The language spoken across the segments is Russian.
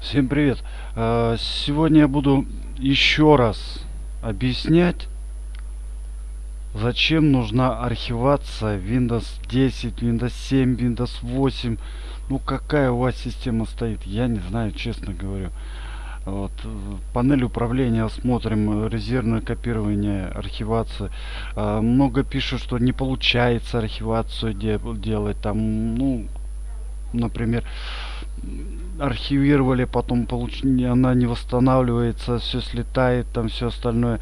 Всем привет! А, Сегодня я буду еще раз объяснять, зачем нужна архивация Windows 10, Windows 7, Windows 8. Ну какая у вас система стоит, я не знаю, честно говорю. Вот. Панель управления смотрим, резервное копирование, архивация. А, Много пишут, что не получается архивацию де- делать. Там, ну, например, архивировали, потом получ... она не восстанавливается, все слетает, там все остальное.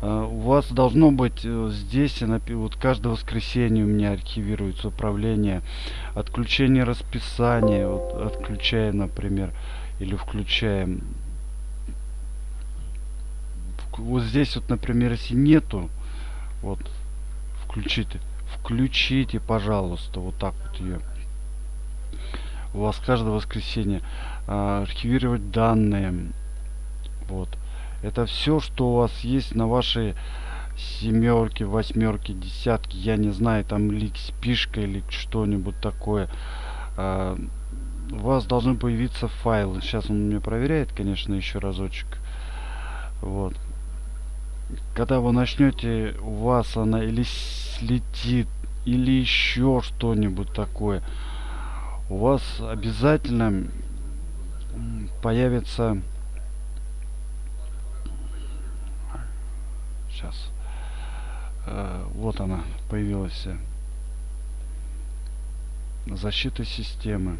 А, У вас должно быть э, здесь, вот каждое воскресенье у меня архивируется управление, отключение расписания, вот отключаем, например, или включаем. Вк- Вот здесь вот, например, если нету, вот, включите, включите, пожалуйста, вот так вот ее у вас каждое воскресенье а, архивировать данные. Вот. Это все что у вас есть на вашей семерки восьмерки десятки я не знаю там или спишка или что-нибудь такое. А, у вас должны появиться файлы. Сейчас он мне проверяет конечно еще разочек. Вот. Когда вы начнете у вас она или слетит или еще что-нибудь такое у вас обязательно появится сейчас вот она появилась. Э, защита системы.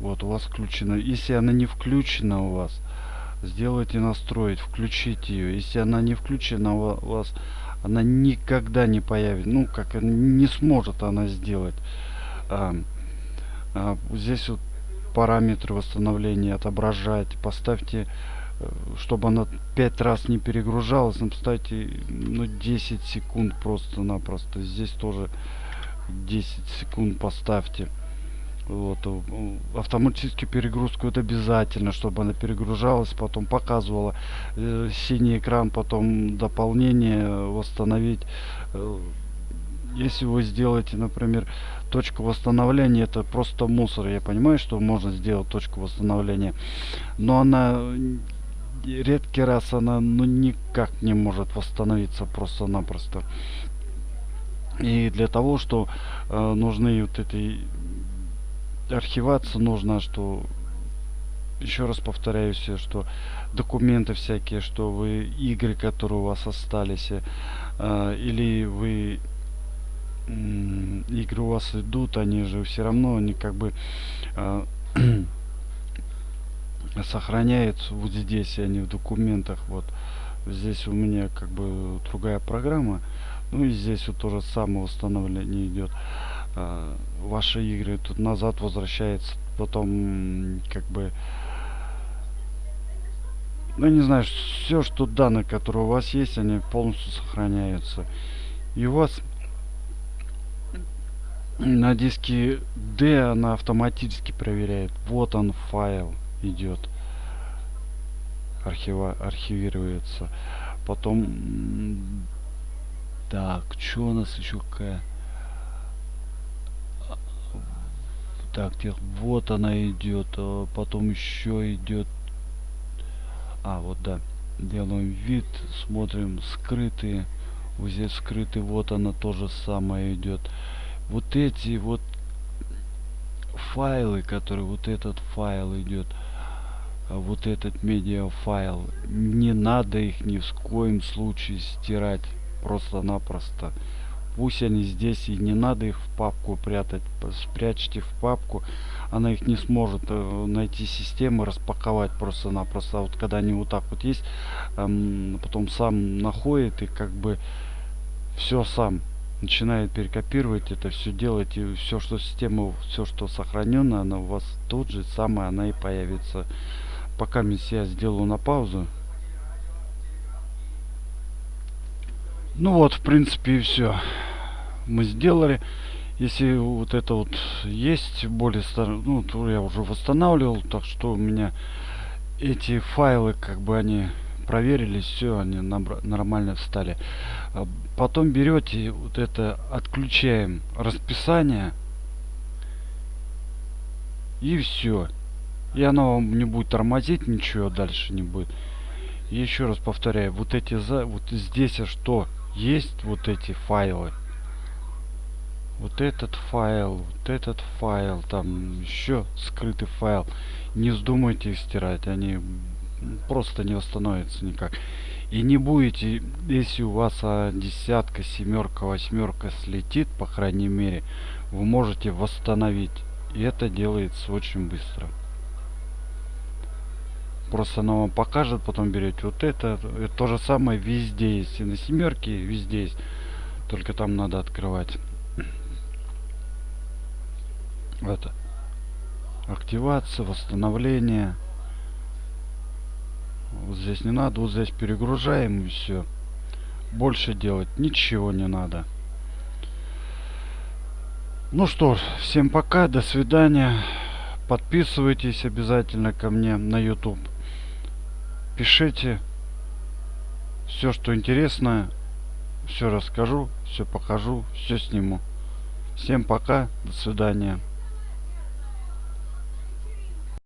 Вот у вас включена. Если она не включена у вас сделайте настроить включите ее если она не включена у ва- у вас она никогда не появится. Ну как э, не сможет она сделать а, а, здесь вот параметры восстановления отображать поставьте э, чтобы она пять раз не перегружалась ну, поставьте ну 10 секунд просто-напросто. Здесь тоже 10 секунд поставьте. Вот автоматически перегрузку это обязательно чтобы она перегружалась потом показывала э, синий экран потом дополнение восстановить. Э, если вы сделаете например точку восстановления это просто мусор я понимаю что можно сделать точку восстановления но она редкий раз она ну никак не может восстановиться просто-напросто. И для того что э, нужны вот эти архиваться нужно что еще раз повторяюсь что документы всякие что вы игры которые у вас остались э, или вы игры у вас идут они же все равно они как бы э, сохраняются вот здесь они в документах. Вот здесь у меня как бы другая программа. Ну и здесь вот тоже самое установление идет а, ваши игры тут назад возвращается потом как бы ну не знаю все что данные которые у вас есть они полностью сохраняются. И у вас на диске D она автоматически проверяет. Вот он файл идет. Архива архивируется. Потом так что у нас еще какая? Так вот она идет а, потом еще идет а вот да. Делаем вид смотрим скрытые. Вот здесь скрытый вот она тоже самое идет вот эти вот файлы которые вот этот файл идет а вот этот медиа файл не надо их ни в коем случае стирать просто-напросто. Пусть они здесь и не надо их в папку прятать спрячьте в папку она их не сможет э, найти системы распаковать просто-напросто. А вот когда они вот так вот есть эм, потом сам находит и как бы все сам начинает перекопировать это все делать и все что система все что сохранено она у вас тут же самое она и появится. Пока я сделаю на паузу. Ну вот в принципе и все мы сделали. Если вот это вот есть более стар... ну то я уже восстанавливал так что у меня эти файлы как бы они проверились все они нормально встали А потом берете вот это отключаем расписание и все И оно вам не будет тормозить, ничего дальше не будет. И еще раз повторяю, вот эти за, вот здесь а что есть вот эти файлы. Вот этот файл, вот этот файл, там еще скрытый файл. Не вздумайте их стирать, они просто не восстановятся никак. И не будете, если у вас а, десятка, семерка, восьмерка слетит, по крайней мере, вы можете восстановить. И это делается очень быстро. Просто она вам покажет, потом берете вот это. это то же самое везде есть. И на семерке везде есть. Только там надо открывать. Это. Активация, восстановление. Вот здесь не надо, вот здесь перегружаем и все. Больше делать ничего не надо. Ну что ж, всем пока, до свидания. Подписывайтесь обязательно ко мне на YouTube. Пишите все, что интересно. Все расскажу, все покажу, все сниму. Всем пока, до свидания.